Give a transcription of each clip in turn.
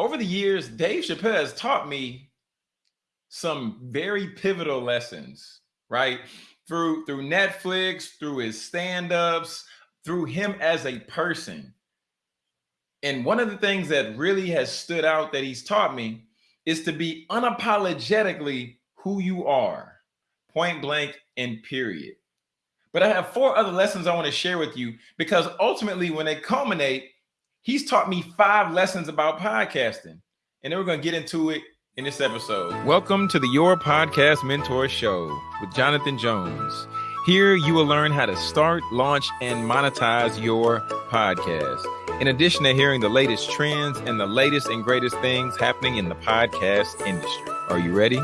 over the years, Dave Chappelle has taught me some very pivotal lessons, right? Through through Netflix, through his stand-ups, through him as a person. And one of the things that really has stood out that he's taught me is to be unapologetically who you are, point blank and period. But I have four other lessons I want to share with you because ultimately, when they culminate, he's taught me five lessons about podcasting. And then we're going to get into it in this episode. Welcome to the Your Podcast Mentor Show with Jonathan Jones. Here you will learn how to start, launch, and monetize your podcast. In addition to hearing the latest trends and the latest and greatest things happening in the podcast industry. Are you ready?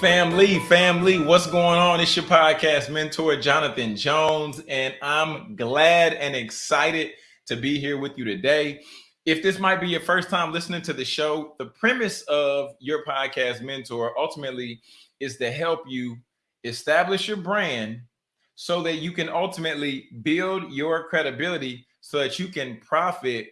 Family, family, what's going on? It's your podcast mentor, Jonathan Jones, and I'm glad and excited to be here with you today. If this might be your first time listening to the show, the premise of your podcast mentor ultimately is to help you establish your brand so that you can ultimately build your credibility so that you can profit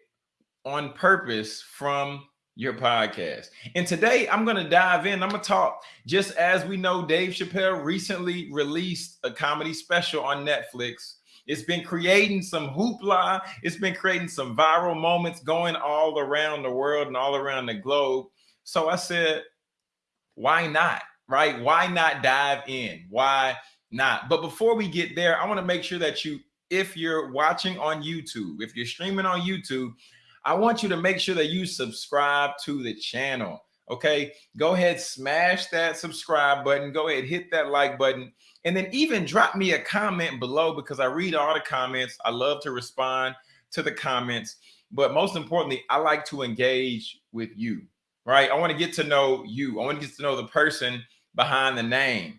on purpose from your podcast. And today I'm going to dive in. I'm going to talk just as we know Dave Chappelle recently released a comedy special on Netflix. It's been creating some hoopla. It's been creating some viral moments going all around the world and all around the globe. So I said, why not? Right? Why not dive in? Why not? But before we get there, I want to make sure that you, if you're watching on YouTube, if you're streaming on YouTube, I want you to make sure that you subscribe to the channel. Okay, go ahead, smash that subscribe button. Go ahead, hit that like button, and then even drop me a comment below because I read all the comments. I love to respond to the comments, but most importantly, I like to engage with you. Right? I want to get to know you. I want to get to know the person behind the name.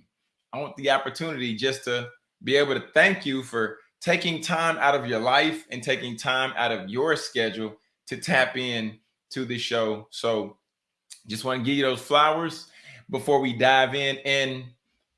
I want the opportunity just to be able to thank you for taking time out of your life and taking time out of your schedule to tap in to the show. So just want to give you those flowers before we dive in. And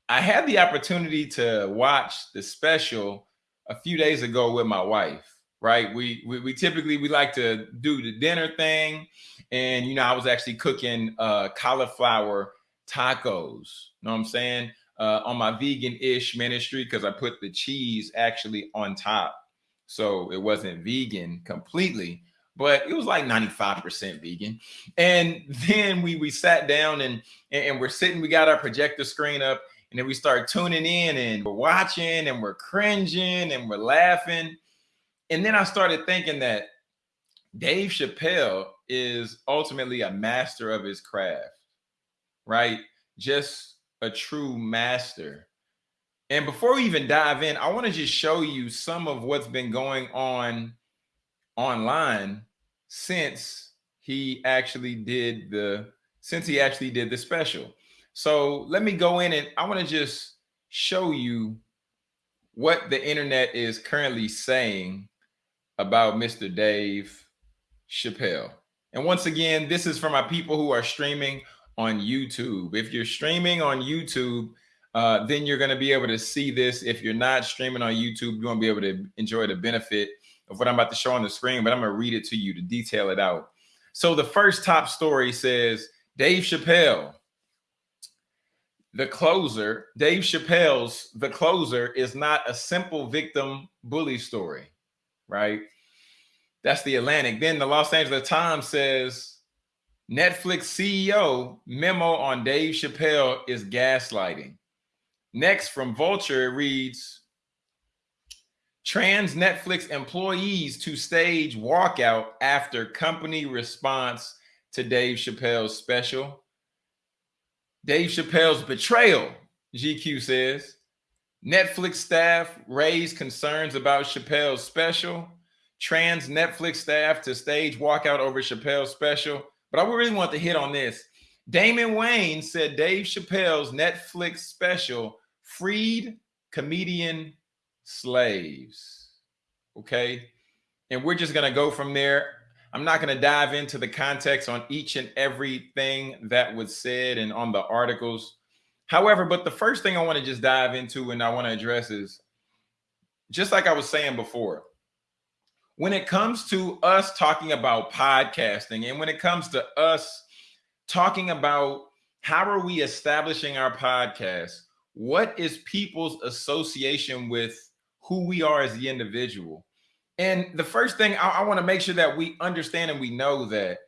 I had the opportunity to watch the special a few days ago with my wife. Right, we, we we typically we like to do the dinner thing, and you know I was actually cooking uh, cauliflower tacos. You know what I'm saying? Uh, on my vegan-ish ministry because I put the cheese actually on top, so it wasn't vegan completely but it was like 95% vegan. And then we we sat down and and we're sitting, we got our projector screen up, and then we start tuning in and we're watching and we're cringing and we're laughing. And then I started thinking that Dave Chappelle is ultimately a master of his craft, right? Just a true master. And before we even dive in, I want to just show you some of what's been going on online since he actually did the since he actually did the special. So let me go in and I want to just show you what the internet is currently saying about Mr. Dave Chappelle. And once again, this is for my people who are streaming on YouTube. If you're streaming on YouTube, uh, then you're going to be able to see this. If you're not streaming on YouTube, you won't be able to enjoy the benefit of what I'm about to show on the screen, but I'm going to read it to you to detail it out. So the first top story says Dave Chappelle, the closer, Dave Chappelle's The Closer is not a simple victim bully story, right? That's the Atlantic. Then the Los Angeles Times says Netflix CEO memo on Dave Chappelle is gaslighting. Next from Vulture, reads trans Netflix employees to stage walkout after company response to Dave Chappelle's special. Dave Chappelle's betrayal, GQ says. Netflix staff raised concerns about Chappelle's special. Trans Netflix staff to stage walkout over Chappelle's special. But I really want to hit on this. Damon Wayans said Dave Chappelle's Netflix special freed comedian slaves. Okay. And we're just going to go from there. I'm not going to dive into the context on each and everything that was said and on the articles. However, but the first thing I want to just dive into and I want to address is just like I was saying before, when it comes to us talking about podcasting and when it comes to us talking about how are we establishing our podcast, what is people's association with who we are as the individual? And the first thing I, I want to make sure that we understand and we know that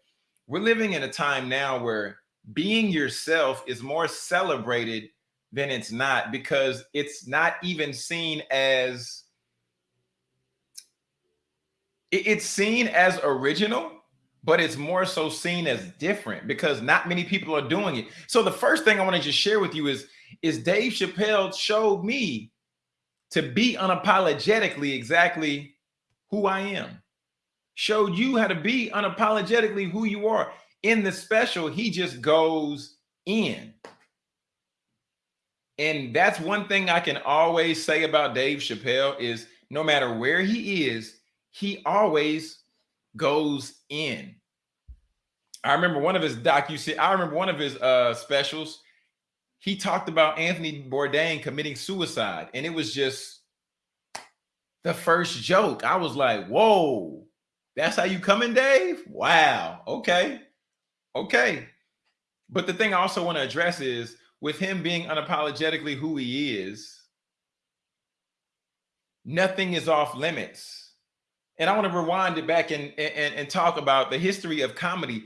we're living in a time now where being yourself is more celebrated than it's not because it's not even seen as it's seen as original but it's more so seen as different because not many people are doing it so the first thing i want to just share with you is is dave chappelle showed me to be unapologetically exactly who i am showed you how to be unapologetically who you are in the special he just goes in and that's one thing I can always say about Dave Chappelle is no matter where he is, he always goes in. I remember one of his docu I remember one of his uh specials. He talked about Anthony Bourdain committing suicide, and it was just the first joke. I was like, "Whoa, that's how you coming, Dave? Wow, okay, okay." But the thing I also want to address is with him being unapologetically who he is, nothing is off limits. And I want to rewind it back and, and, and talk about the history of comedy.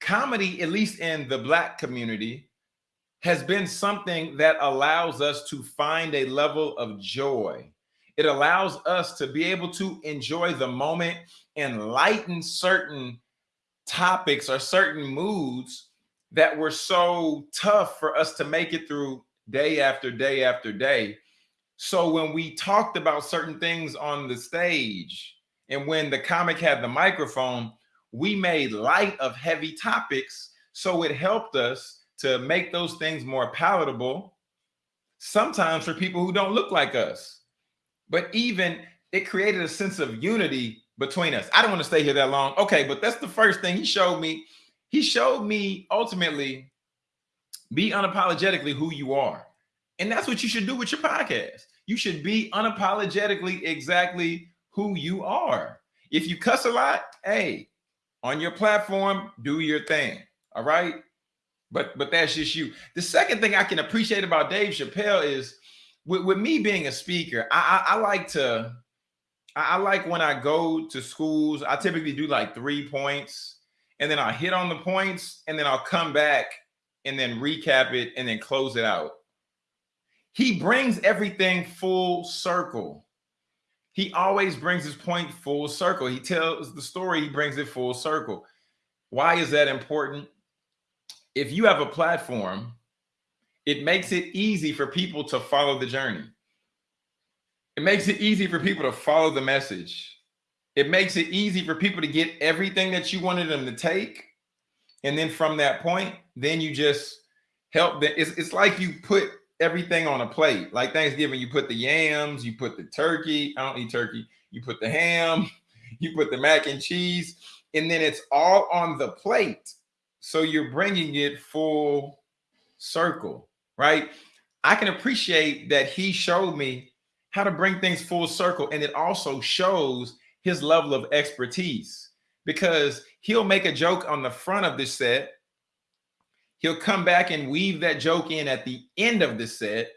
Comedy, at least in the Black community, has been something that allows us to find a level of joy. It allows us to be able to enjoy the moment and lighten certain topics or certain moods that were so tough for us to make it through day after day after day. So when we talked about certain things on the stage and when the comic had the microphone, we made light of heavy topics. So it helped us to make those things more palatable, sometimes for people who don't look like us. But even it created a sense of unity between us. I don't want to stay here that long. Okay, but that's the first thing he showed me he showed me ultimately be unapologetically who you are. And that's what you should do with your podcast. You should be unapologetically exactly who you are. If you cuss a lot, hey, on your platform, do your thing. All right. But but that's just you. The second thing I can appreciate about Dave Chappelle is with, with me being a speaker, I, I, I like to I, I like when I go to schools, I typically do like three points and then I'll hit on the points and then I'll come back and then recap it and then close it out. He brings everything full circle. He always brings his point full circle. He tells the story, he brings it full circle. Why is that important? If you have a platform, it makes it easy for people to follow the journey. It makes it easy for people to follow the message. It makes it easy for people to get everything that you wanted them to take. And then from that point, then you just help them. It's, it's like you put everything on a plate. Like Thanksgiving, you put the yams, you put the turkey. I don't eat turkey. You put the ham, you put the mac and cheese, and then it's all on the plate. So you're bringing it full circle, right? I can appreciate that he showed me how to bring things full circle. And it also shows his level of expertise because he'll make a joke on the front of the set. He'll come back and weave that joke in at the end of the set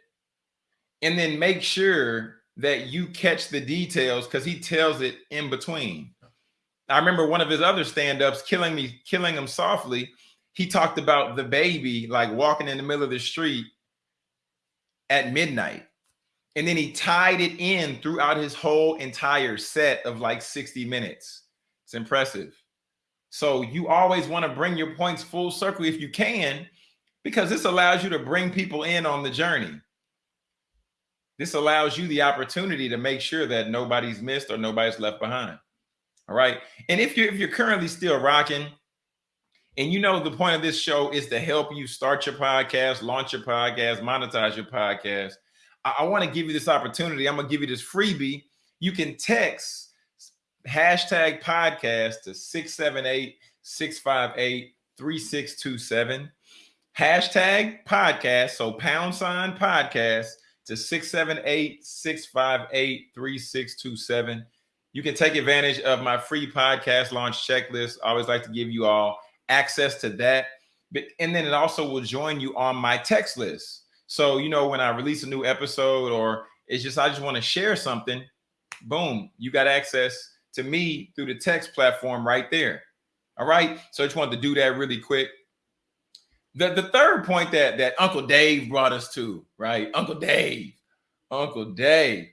and then make sure that you catch the details because he tells it in between. I remember one of his other stand-ups, Killing Me, Killing Him Softly, he talked about the baby like walking in the middle of the street at midnight. And then he tied it in throughout his whole entire set of like 60 minutes. It's impressive. So you always want to bring your points full circle if you can, because this allows you to bring people in on the journey. This allows you the opportunity to make sure that nobody's missed or nobody's left behind. All right. And if you're if you're currently still rocking, and you know the point of this show is to help you start your podcast, launch your podcast, monetize your podcast I, I want to give you this opportunity. I'm gonna give you this freebie. You can text hashtag podcast to 678 658 3627. Hashtag podcast. So pound sign podcast to 678 658 3627. You can take advantage of my free podcast launch checklist. I always like to give you all access to that. But and then it also will join you on my text list. So, you know, when I release a new episode or it's just I just want to share something, boom, you got access to me through the text platform right there. All right. So I just wanted to do that really quick. The, the third point that that Uncle Dave brought us to, right? Uncle Dave, Uncle Dave.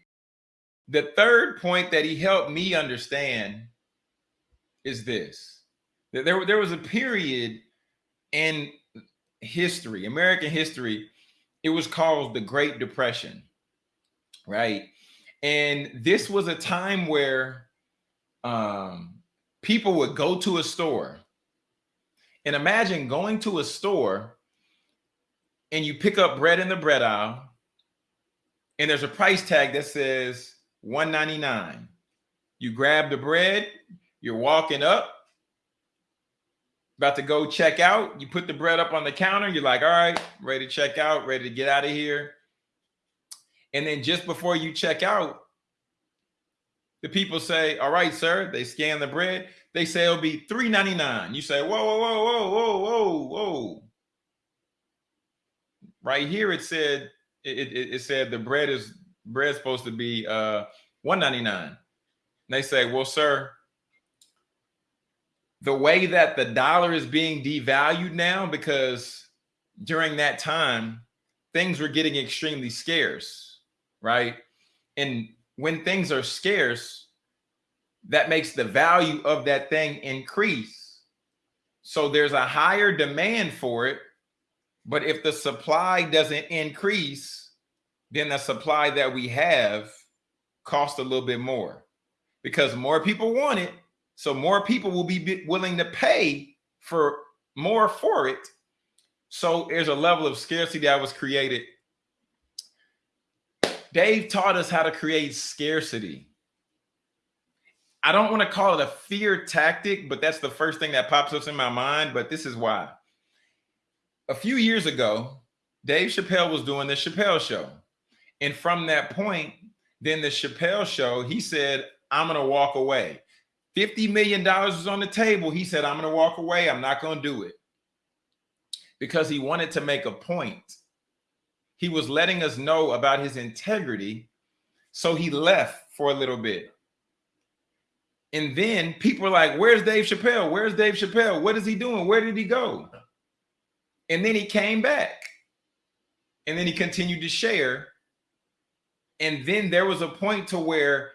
The third point that he helped me understand is this. That there, there was a period in history, American history, it was called the Great Depression, right? And this was a time where um, people would go to a store and imagine going to a store and you pick up bread in the bread aisle and there's a price tag that says 199 you grab the bread you're walking up about to go check out. You put the bread up on the counter you're like all right ready to check out ready to get out of here. And then just before you check out the people say all right sir they scan the bread they say it'll be 399 you say whoa whoa whoa whoa whoa whoa whoa. Right here it said it, it, it said the bread is bread supposed to be uh 199 they say well sir the way that the dollar is being devalued now because during that time things were getting extremely scarce right? And when things are scarce that makes the value of that thing increase. So there's a higher demand for it but if the supply doesn't increase then the supply that we have costs a little bit more because more people want it. So more people will be willing to pay for more for it. So there's a level of scarcity that was created. Dave taught us how to create scarcity. I don't want to call it a fear tactic, but that's the first thing that pops up in my mind. But this is why. A few years ago, Dave Chappelle was doing the Chappelle show. And from that point, then the Chappelle show, he said, I'm going to walk away. $50 million was on the table. He said, I'm going to walk away. I'm not going to do it because he wanted to make a point. He was letting us know about his integrity. So he left for a little bit. And then people are like, Where's Dave Chappelle? Where's Dave Chappelle? What is he doing? Where did he go? And then he came back. And then he continued to share and then there was a point to where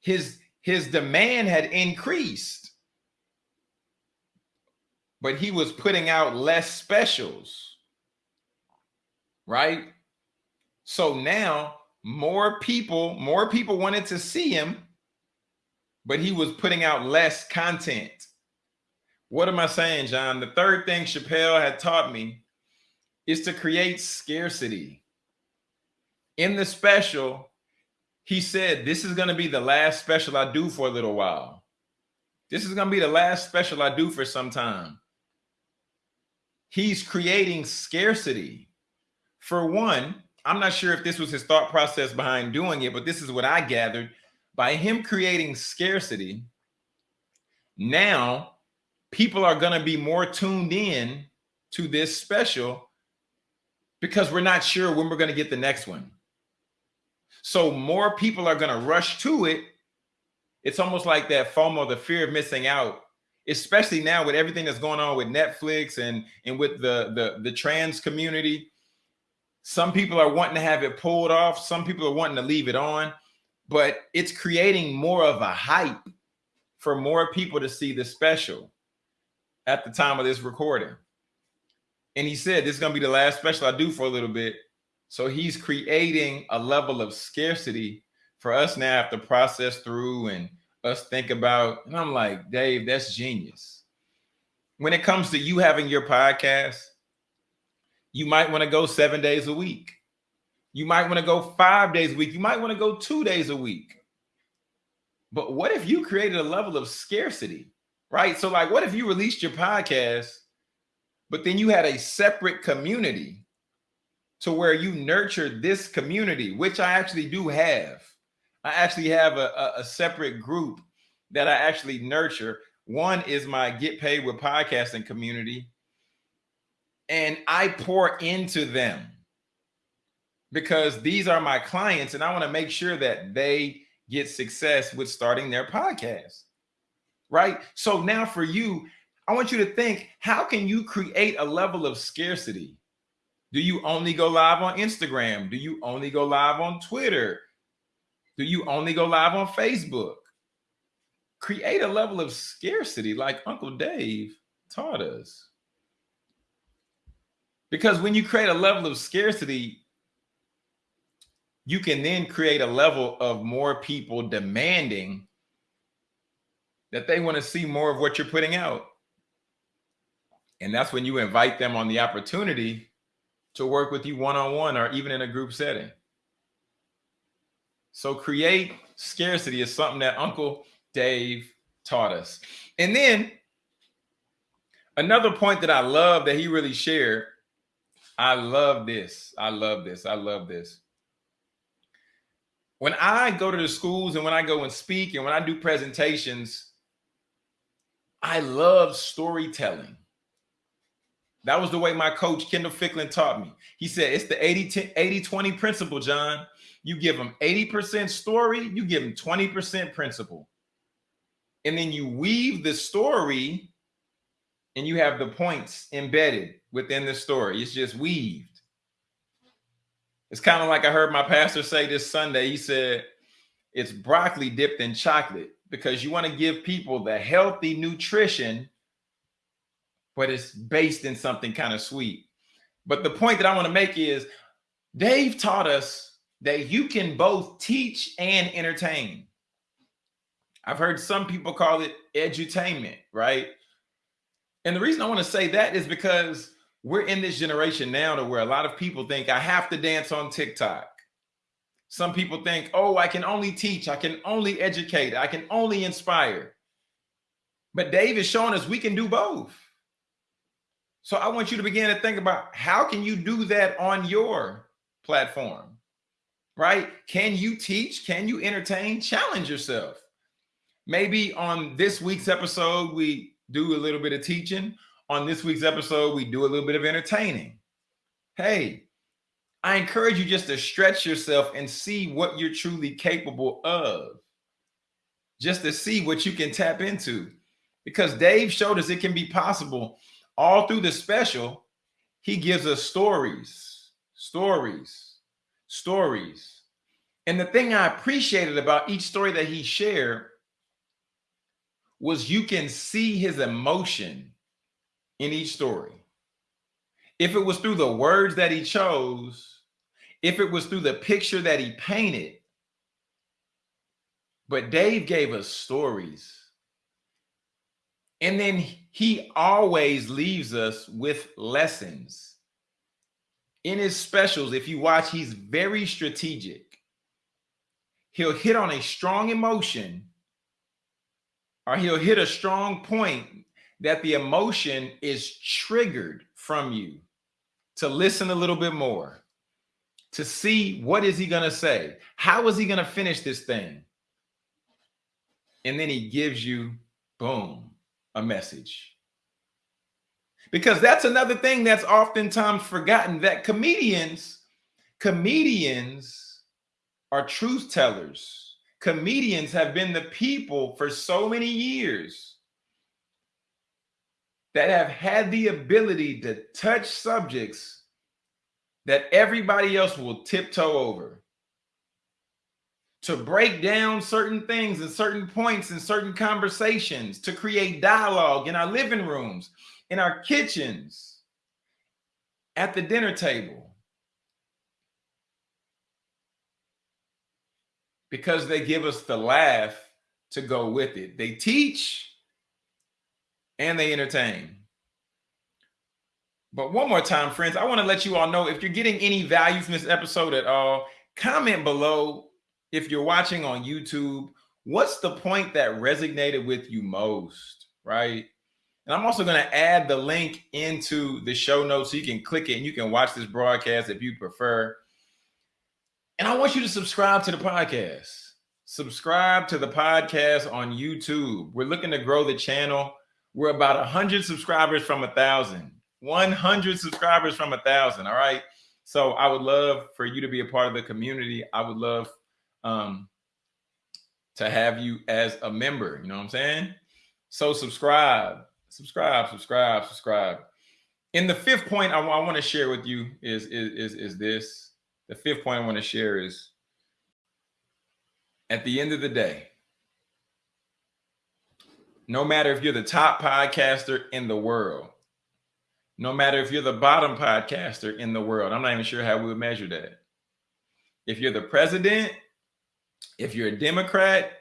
his his demand had increased. But he was putting out less specials right? So now more people more people wanted to see him but he was putting out less content. What am i saying john? The third thing chappelle had taught me is to create scarcity in the special, he said, This is going to be the last special I do for a little while. This is going to be the last special I do for some time. He's creating scarcity. For one, I'm not sure if this was his thought process behind doing it, but this is what I gathered. By him creating scarcity, now people are going to be more tuned in to this special because we're not sure when we're going to get the next one. So more people are going to rush to it. It's almost like that FOMO, the fear of missing out, especially now with everything that's going on with Netflix and and with the the the trans community. Some people are wanting to have it pulled off. Some people are wanting to leave it on, but it's creating more of a hype for more people to see the special at the time of this recording. And he said, this is going to be the last special I do for a little bit. So he's creating a level of scarcity for us now to process through and us think about. And I'm like, Dave, that's genius. When it comes to you having your podcast, you might want to go seven days a week. You might want to go five days a week. You might want to go two days a week. But what if you created a level of scarcity, right? So, like, what if you released your podcast, but then you had a separate community to where you nurture this community, which I actually do have. I actually have a, a, a separate group that I actually nurture. One is my Get Paid with Podcasting community, and I pour into them because these are my clients, and I want to make sure that they get success with starting their podcast. Right. So now for you, I want you to think how can you create a level of scarcity? Do you only go live on Instagram? Do you only go live on Twitter? Do you only go live on Facebook? Create a level of scarcity like Uncle Dave taught us. Because when you create a level of scarcity, you can then create a level of more people demanding that they want to see more of what you're putting out. And that's when you invite them on the opportunity to work with you one on one or even in a group setting. So create scarcity is something that Uncle Dave taught us. And then another point that I love that he really shared. I love this. I love this. I love this. When I go to the schools and when I go and speak and when I do presentations, I love storytelling. That was the way my coach, Kendall Ficklin, taught me. He said, it's the 80 80 20 principle, John. You give them 80% story, you give them 20% principle. And then you weave the story and you have the points embedded within the story. It's just weaved. It's kind of like I heard my pastor say this Sunday. He said, it's broccoli dipped in chocolate because you want to give people the healthy nutrition but it's based in something kind of sweet. But the point that I want to make is Dave taught us that you can both teach and entertain. I've heard some people call it edutainment, right? And the reason I want to say that is because we're in this generation now to where a lot of people think I have to dance on TikTok. Some people think, oh, I can only teach, I can only educate, I can only inspire. But Dave is showing us we can do both. So I want you to begin to think about how can you do that on your platform, right? Can you teach? Can you entertain? Challenge yourself. Maybe on this week's episode, we do a little bit of teaching. On this week's episode, we do a little bit of entertaining. Hey, I encourage you just to stretch yourself and see what you're truly capable of. Just to see what you can tap into. Because Dave showed us it can be possible all through the special, he gives us stories, stories, stories. And the thing I appreciated about each story that he shared was you can see his emotion in each story. If it was through the words that he chose, if it was through the picture that he painted, but Dave gave us stories and then he always leaves us with lessons. In his specials, if you watch, he's very strategic. He'll hit on a strong emotion or he'll hit a strong point that the emotion is triggered from you to listen a little bit more, to see what is he going to say? How is he going to finish this thing? And then he gives you, boom, a message. Because that's another thing that's oftentimes forgotten that comedians, comedians are truth tellers. Comedians have been the people for so many years that have had the ability to touch subjects that everybody else will tiptoe over to break down certain things and certain points and certain conversations, to create dialogue in our living rooms, in our kitchens, at the dinner table. Because they give us the laugh to go with it. They teach and they entertain. But one more time, friends, I want to let you all know if you're getting any value from this episode at all, comment below if you're watching on YouTube, what's the point that resonated with you most, right? And I'm also going to add the link into the show notes so you can click it and you can watch this broadcast if you prefer. And I want you to subscribe to the podcast. subscribe to the podcast on YouTube. We're looking to grow the channel. We're about 100 subscribers from a thousand. 100 subscribers from a thousand. All right. So I would love for you to be a part of the community. I would love um, to have you as a member. You know what I'm saying? So subscribe, subscribe, subscribe, subscribe. In the fifth point I, I want to share with you is, is, is, is this. The fifth point I want to share is at the end of the day, no matter if you're the top podcaster in the world, no matter if you're the bottom podcaster in the world, I'm not even sure how we would measure that. If you're the president, if you're a Democrat,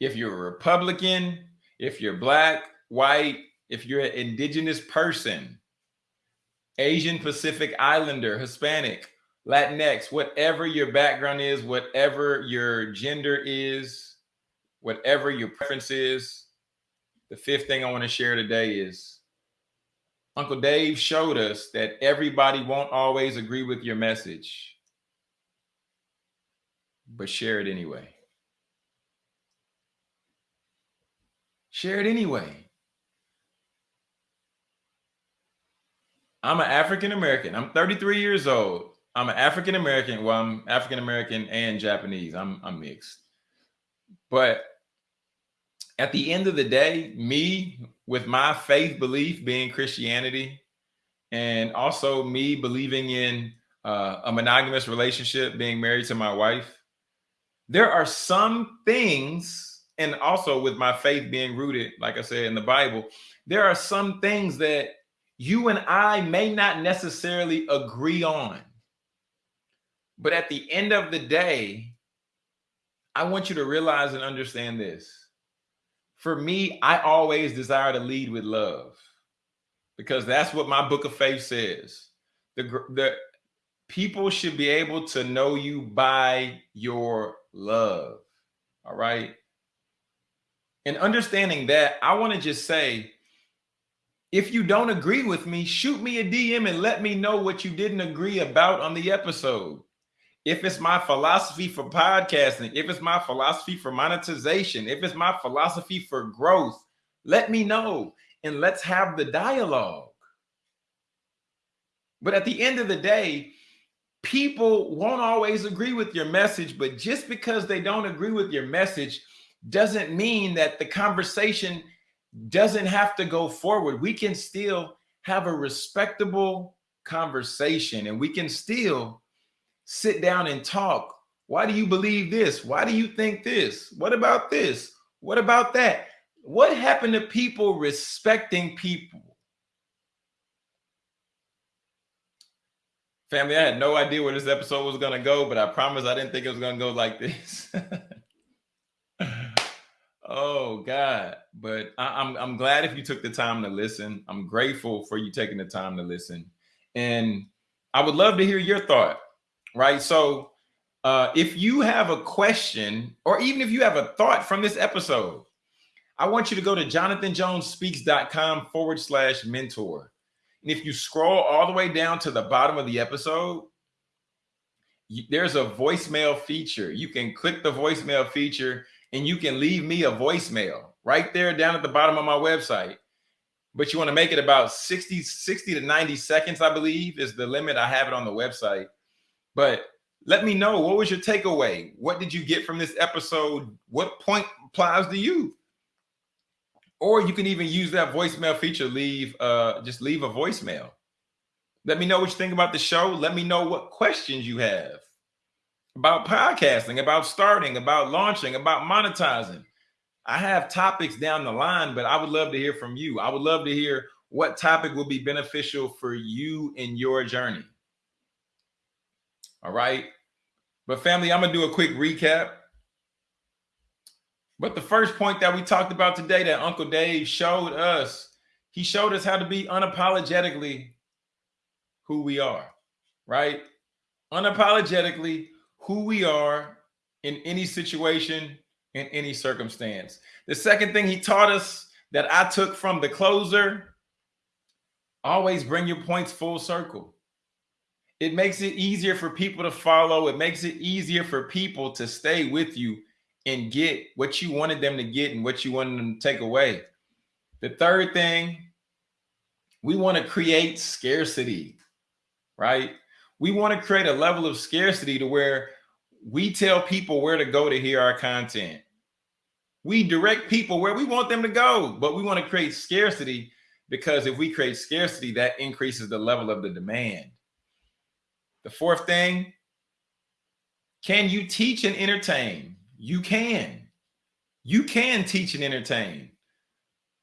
if you're a Republican, if you're black, white, if you're an indigenous person, Asian Pacific Islander, Hispanic, Latinx, whatever your background is, whatever your gender is, whatever your preference is, the fifth thing I want to share today is Uncle Dave showed us that everybody won't always agree with your message, but share it anyway. Share it anyway. I'm an African American. I'm 33 years old. I'm an African American. Well, I'm African American and Japanese. I'm I'm mixed. But at the end of the day, me with my faith belief being Christianity, and also me believing in uh, a monogamous relationship, being married to my wife, there are some things, and also with my faith being rooted, like I said in the Bible, there are some things that you and I may not necessarily agree on. But at the end of the day, I want you to realize and understand this for me, I always desire to lead with love because that's what my book of faith says. The, the people should be able to know you by your love. All right. And understanding that, I want to just say, if you don't agree with me, shoot me a DM and let me know what you didn't agree about on the episode if it's my philosophy for podcasting, if it's my philosophy for monetization, if it's my philosophy for growth, let me know and let's have the dialogue. But at the end of the day, people won't always agree with your message, but just because they don't agree with your message doesn't mean that the conversation doesn't have to go forward. We can still have a respectable conversation and we can still sit down and talk. Why do you believe this? Why do you think this? What about this? What about that? What happened to people respecting people? Family, I had no idea where this episode was going to go, but I promise I didn't think it was going to go like this. oh God. But I, I'm, I'm glad if you took the time to listen. I'm grateful for you taking the time to listen. And I would love to hear your thought right? So uh, if you have a question or even if you have a thought from this episode, I want you to go to jonathanjonespeaks.com forward slash mentor. And if you scroll all the way down to the bottom of the episode, there's a voicemail feature. You can click the voicemail feature and you can leave me a voicemail right there down at the bottom of my website. But you want to make it about 60, 60 to 90 seconds, I believe is the limit. I have it on the website. But let me know what was your takeaway? What did you get from this episode? What point applies to you? Or you can even use that voicemail feature, leave uh just leave a voicemail. Let me know what you think about the show. Let me know what questions you have about podcasting, about starting, about launching, about monetizing. I have topics down the line, but I would love to hear from you. I would love to hear what topic will be beneficial for you in your journey. All right. But family, I'm to do a quick recap. But the first point that we talked about today that Uncle Dave showed us, he showed us how to be unapologetically who we are, right? Unapologetically who we are in any situation, in any circumstance. The second thing he taught us that I took from the closer, always bring your points full circle. It makes it easier for people to follow. It makes it easier for people to stay with you and get what you wanted them to get and what you wanted them to take away. The third thing, we want to create scarcity, right? We want to create a level of scarcity to where we tell people where to go to hear our content. We direct people where we want them to go, but we want to create scarcity because if we create scarcity, that increases the level of the demand. The fourth thing, can you teach and entertain? You can. You can teach and entertain.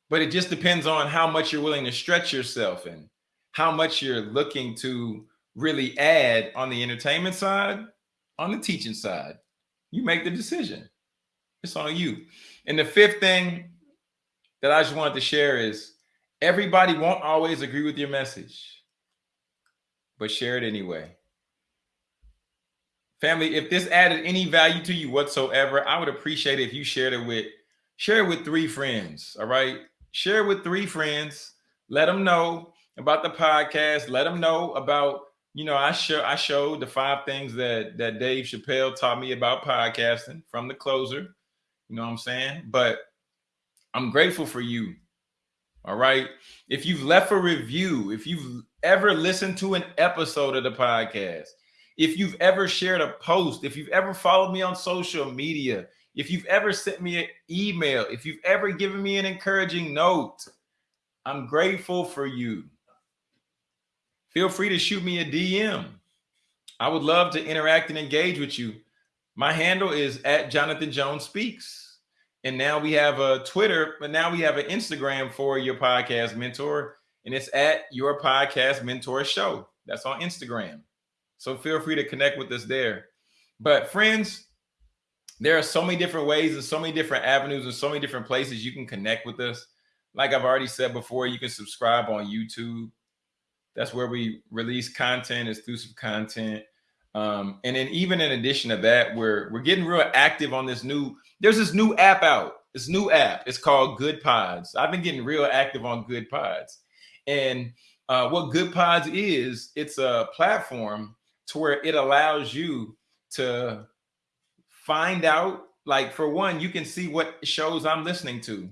But it just depends on how much you're willing to stretch yourself and how much you're looking to really add on the entertainment side, on the teaching side. You make the decision. It's on you. And the fifth thing that I just wanted to share is everybody won't always agree with your message, but share it anyway. Family, if this added any value to you whatsoever, I would appreciate it if you shared it with share it with three friends. All right. Share it with three friends. Let them know about the podcast. Let them know about, you know, I show I showed the five things that that Dave Chappelle taught me about podcasting from the closer. You know what I'm saying? But I'm grateful for you. All right. If you've left a review, if you've ever listened to an episode of the podcast, if you've ever shared a post, if you've ever followed me on social media, if you've ever sent me an email, if you've ever given me an encouraging note, I'm grateful for you. Feel free to shoot me a DM. I would love to interact and engage with you. My handle is at Jonathan Jones Speaks. And now we have a Twitter, but now we have an Instagram for your podcast mentor, and it's at your podcast mentor show. That's on Instagram. So feel free to connect with us there. But friends, there are so many different ways and so many different avenues and so many different places you can connect with us. Like I've already said before, you can subscribe on YouTube. That's where we release content, exclusive content. Um, and then even in addition to that, we're we're getting real active on this new. There's this new app out. This new app. It's called Goodpods. I've been getting real active on Goodpods. And uh, what Goodpods is, it's a platform to where it allows you to find out like for one you can see what shows i'm listening to.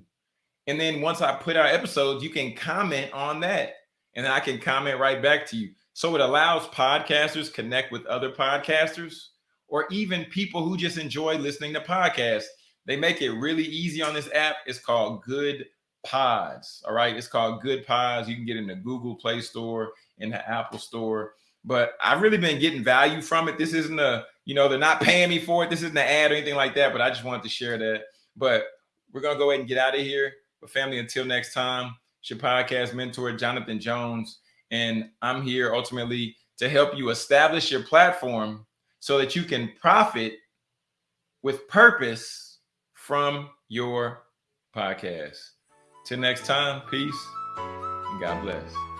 And then once i put out episodes you can comment on that and i can comment right back to you. So it allows podcasters connect with other podcasters or even people who just enjoy listening to podcasts. They make it really easy on this app. It's called good pods all right? It's called Goodpods. you can get in the google play store in the apple store but I've really been getting value from it. This isn't a, you know, they're not paying me for it. This isn't an ad or anything like that, but I just wanted to share that. But we're going to go ahead and get out of here. But family, until next time, it's your podcast mentor, Jonathan Jones. And I'm here ultimately to help you establish your platform so that you can profit with purpose from your podcast. Till next time, peace and God bless.